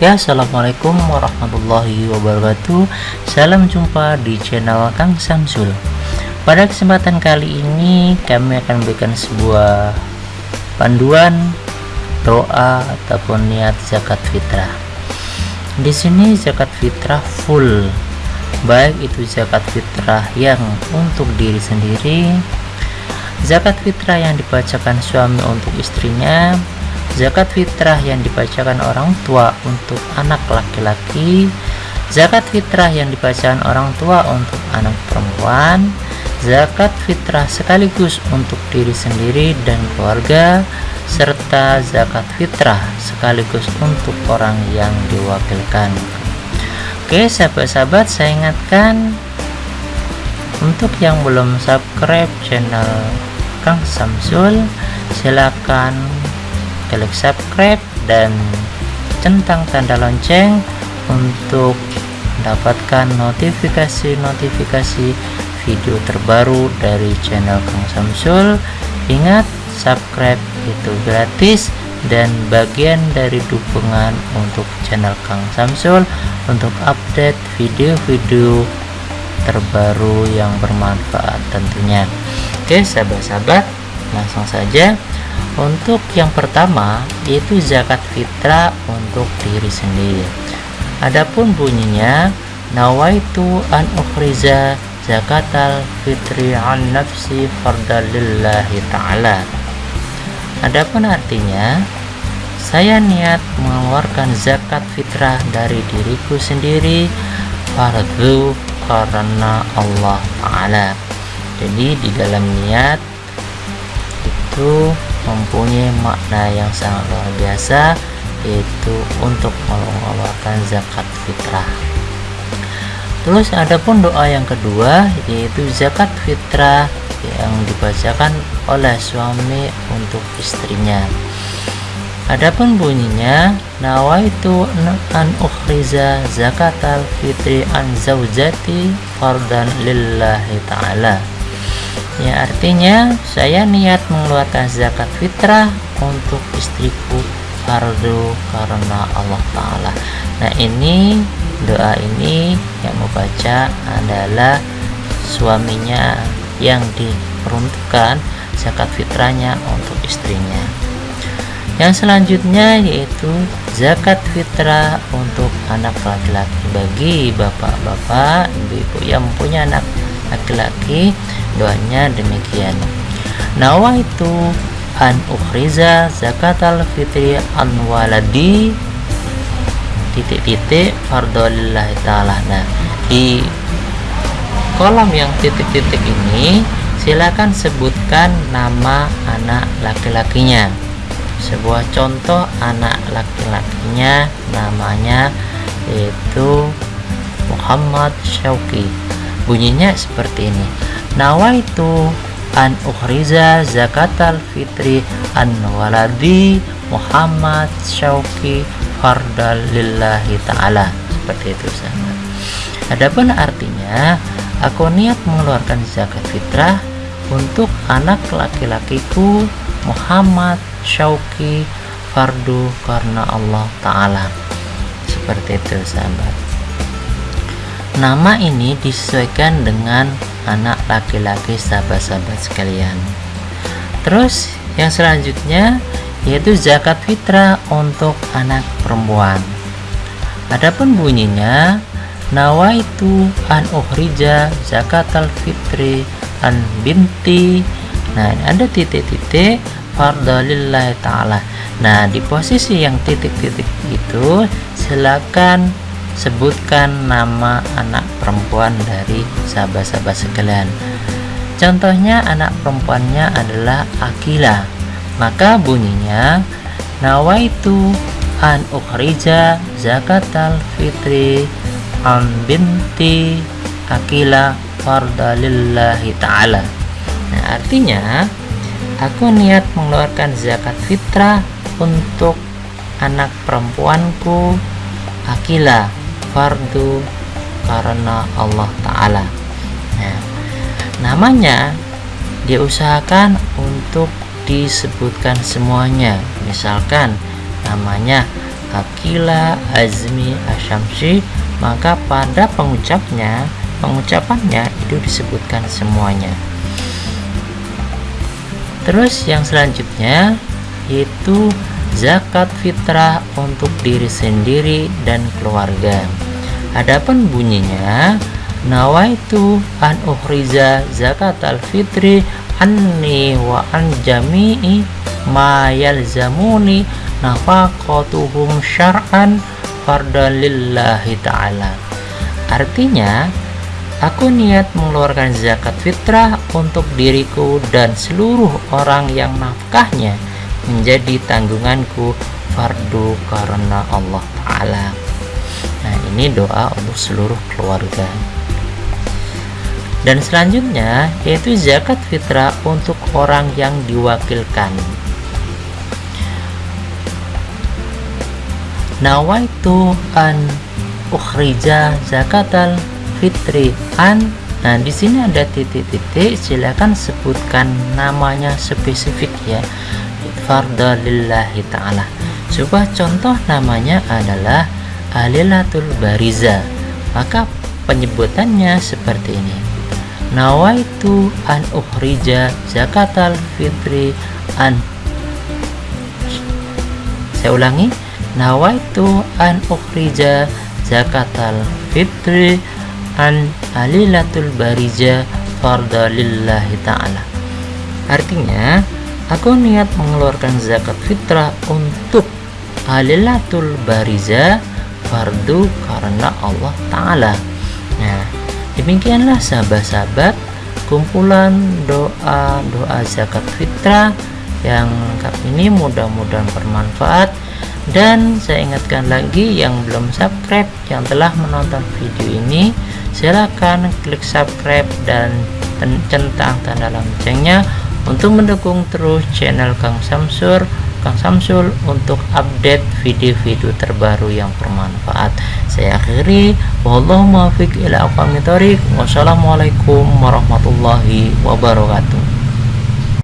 Oke assalamualaikum warahmatullahi wabarakatuh. Salam jumpa di channel Kang Samsul. Pada kesempatan kali ini kami akan memberikan sebuah panduan doa ataupun niat zakat fitrah. Di sini zakat fitrah full. Baik itu zakat fitrah yang untuk diri sendiri zakat fitrah yang dibacakan suami untuk istrinya zakat fitrah yang dibacakan orang tua untuk anak laki-laki. Zakat fitrah yang dibacakan orang tua untuk anak perempuan. Zakat fitrah sekaligus untuk diri sendiri dan keluarga serta zakat fitrah sekaligus untuk orang yang diwakilkan. Oke sahabat-sahabat saya ingatkan untuk yang belum subscribe channel Kang Samsul silakan klik subscribe dan centang tanda lonceng untuk mendapatkan notifikasi-notifikasi video terbaru dari channel Kang Samsul. Ingat subscribe itu gratis dan bagian dari dukungan untuk channel Kang Samsul untuk update video-video terbaru yang bermanfaat tentunya. Oke sahabat-sahabat langsung saja untuk yang pertama yaitu zakat fitrah untuk diri sendiri. Adapun bunyinya nawaitu an ukhriza zakatal fitri an nafsi fardalillahi ta'ala. Adapun artinya saya niat mengeluarkan zakat fitrah dari diriku sendiri fardu karena Allah Ta'ala. Jadi di dalam niat itu mempunyai makna yang sangat luar biasa yaitu untuk mengeluarkan zakat fitrah. Terus adapun doa yang kedua yaitu zakat fitrah yang dibacakan oleh suami untuk istrinya. Adapun bunyinya nawaitu an ukhriza zakatal fitri an zaujati fardan lillahi ta'ala ya artinya saya niat mengeluarkan zakat fitrah untuk istriku fardu karena Allah Ta'ala. Nah ini doa ini yang membaca adalah suaminya yang diperuntukkan zakat fitrahnya untuk istrinya. Yang selanjutnya yaitu zakat fitrah untuk anak laki-laki. Bagi bapak-bapak ibu-ibu yang mempunyai anak laki-laki doanya demikian. Nawaitu an ukhriza zakatal fitri an waladi. Titik-titik fardolillahi ta'ala. Nah di kolom yang titik-titik ini silakan sebutkan nama anak laki-lakinya. Sebuah contoh anak laki-lakinya namanya yaitu Muhammad Syauki bunyinya seperti ini. Nawaitu an ukhriza zakatal fitri an waladi Muhammad Syauki fardal lillahi ta'ala. Seperti itu sahabat adapun artinya aku niat mengeluarkan zakat fitrah untuk anak laki-lakiku Muhammad Syauki fardu karena Allah Ta'ala. Seperti itu sahabat Nama ini disesuaikan dengan anak laki-laki sahabat-sahabat sekalian. Terus yang selanjutnya yaitu zakat fitrah untuk anak perempuan. Adapun bunyinya nawaitu an ukhrija zakatal fitri an binti. Nah, ada titik-titik fardalillahi taala. Nah, di posisi yang titik-titik itu silakan sebutkan nama anak perempuan dari sahabat-sahabat sekalian. Contohnya anak perempuannya adalah Akila. Maka bunyinya nawaitu an ukhrija zakatal fitri an binti Akila fardalillahi ta'ala. Nah artinya aku niat mengeluarkan zakat fitrah untuk anak perempuanku Akila fardu karena Allah Ta'ala. Nah, namanya diusahakan untuk disebutkan semuanya. Misalkan namanya Akila Azmi Asyamsi maka pada pengucapnya pengucapannya itu disebutkan semuanya. Terus yang selanjutnya yaitu zakat fitrah untuk diri sendiri dan keluarga adapun bunyinya nawaitu an uhriza zakat al-fitri anni wa an jami'i ma yalzamuni nafaqatuhum syar'an fardan lillahi ta'ala. Artinya Aku niat mengeluarkan zakat fitrah untuk diriku dan seluruh orang yang nafkahnya menjadi tanggunganku fardu karena Allah Ta'ala ini doa untuk seluruh keluarga. Dan selanjutnya yaitu zakat fitrah untuk orang yang diwakilkan. Nawaitu an ukhrija zakatal fitri an. Nah di sini ada titik-titik silakan sebutkan namanya spesifik ya. Fardalillahi ta'ala. Sebuah contoh namanya adalah alilatul bariza. Maka penyebutannya seperti ini. Nawaitu an ukhrija zakatal fitri an. Saya ulangi. Nawaitu an ukhrija zakatal fitri an alilatul barija farda lillahi ta'ala. Artinya aku niat mengeluarkan zakat fitrah untuk alilatul bariza fardu karena Allah Ta'ala. Nah demikianlah sahabat-sahabat kumpulan doa-doa zakat fitrah yang lengkap ini mudah-mudahan bermanfaat. Dan saya ingatkan lagi yang belum subscribe yang telah menonton video ini silahkan klik subscribe dan centang tanda loncengnya untuk mendukung terus channel Kang Samsur Kang Samsul untuk update video-video terbaru yang bermanfaat. Saya akhiri. Wallahu muwaffiq ila aqwamit thoriq. Wassalamualaikum warahmatullahi wabarakatuh